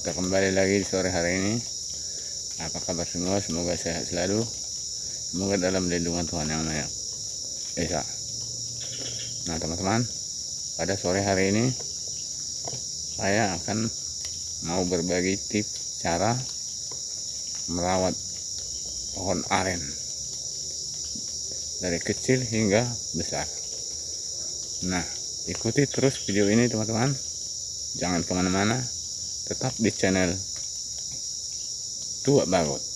kita kembali lagi di sore hari ini. Apa kabar semua? Semoga sehat selalu. Semoga dalam lindungan Tuhan yang Maha Esa. Nah teman-teman pada sore hari ini saya akan mau berbagi tips cara merawat pohon aren. Dari kecil hingga besar. Nah ikuti terus video ini teman-teman. Jangan ke mana-mana tetap di channel Tua Bagot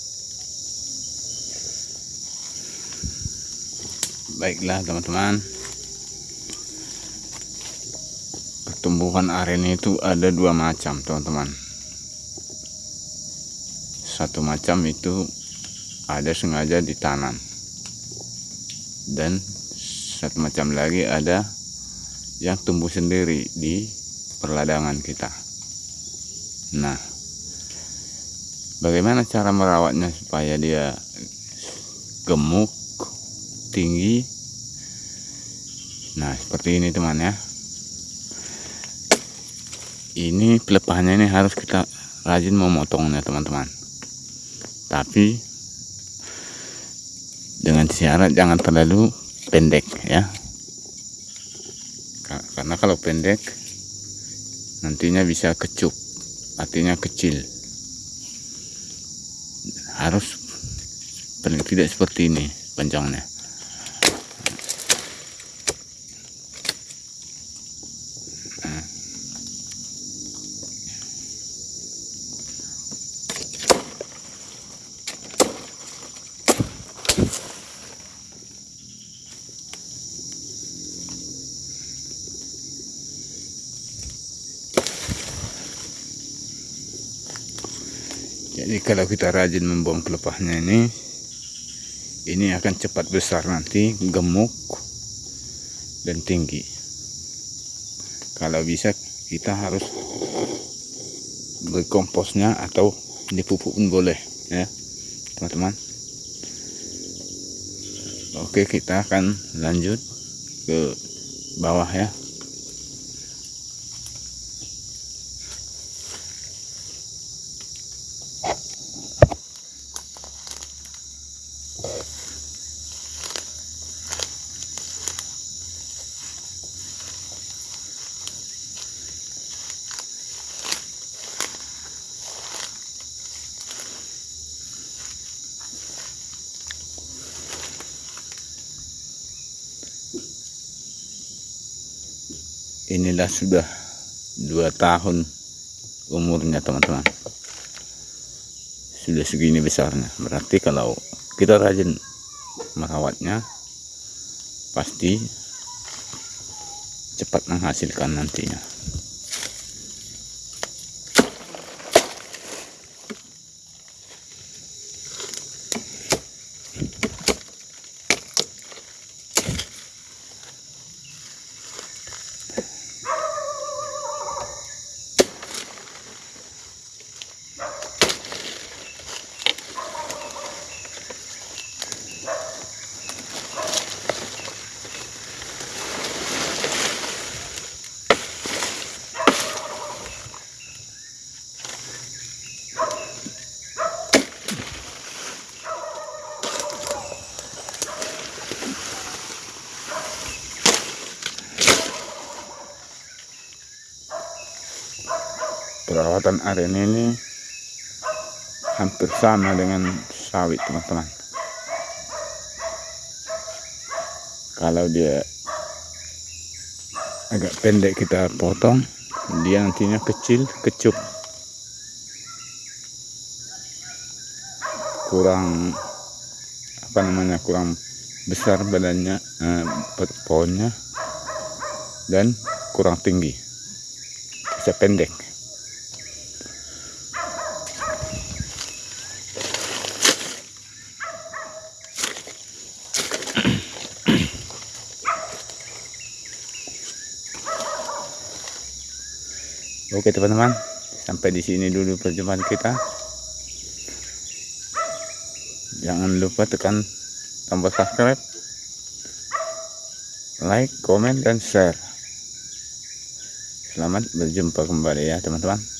baiklah teman-teman. Pertumbuhan aren itu ada dua macam teman-teman. Satu macam itu ada sengaja ditanam. Dan satu macam lagi ada yang tumbuh sendiri di perladangan kita Nah, bagaimana cara merawatnya supaya dia gemuk, tinggi? Nah, seperti ini teman ya. Ini pelepahnya ini harus kita rajin memotongnya teman-teman. Tapi dengan syarat jangan terlalu pendek ya. Karena kalau pendek nantinya bisa kecup artinya kecil. Harus tidak seperti ini panjangnya jadi kalau kita rajin membuang pelepahnya ini ini akan cepat besar nanti gemuk dan tinggi. Kalau bisa kita harus berkomposnya atau dipupuk pun boleh ya teman-teman. Oke kita akan lanjut ke bawah ya inilah sudah dua tahun umurnya teman-teman. Sudah segini besarnya. Berarti kalau kita rajin merawatnya pasti cepat menghasilkan nantinya perawatan aren ini hampir sama dengan sawit teman-teman. Kalau dia agak pendek kita potong dia nantinya kecil kecup. Kurang apa namanya kurang besar badannya eh, pohonnya dan kurang tinggi. Bisa pendek Oke teman-teman, sampai di sini dulu perjumpaan kita. Jangan lupa tekan tombol subscribe, like, komen, dan share. Selamat berjumpa kembali ya teman-teman.